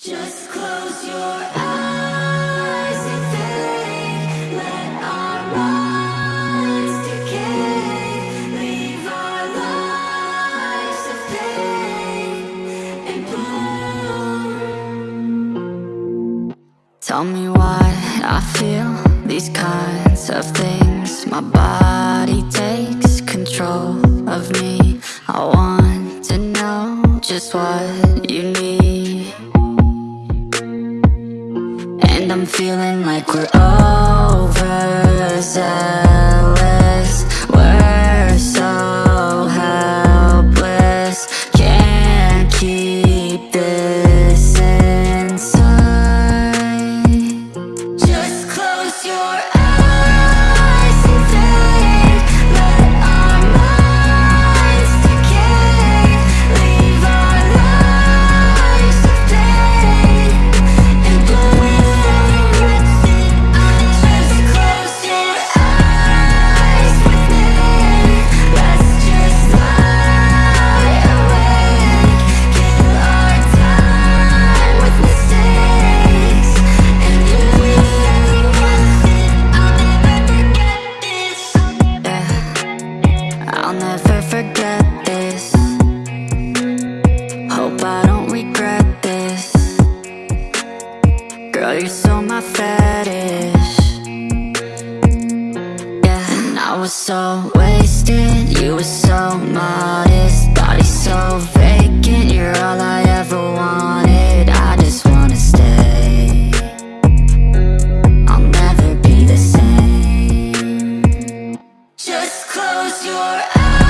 Just close your eyes and think. Let our minds decay. Leave our lives of pain and bloom. Tell me why I feel these kinds of things My body takes control of me I want to know just what you need I'm feeling like we're overzealous it's all my fetish. Yeah, and I was so wasted You were so modest. Body so vacant You're all I ever wanted. I just wanna stay. I'll never be the same. Just close your eyes.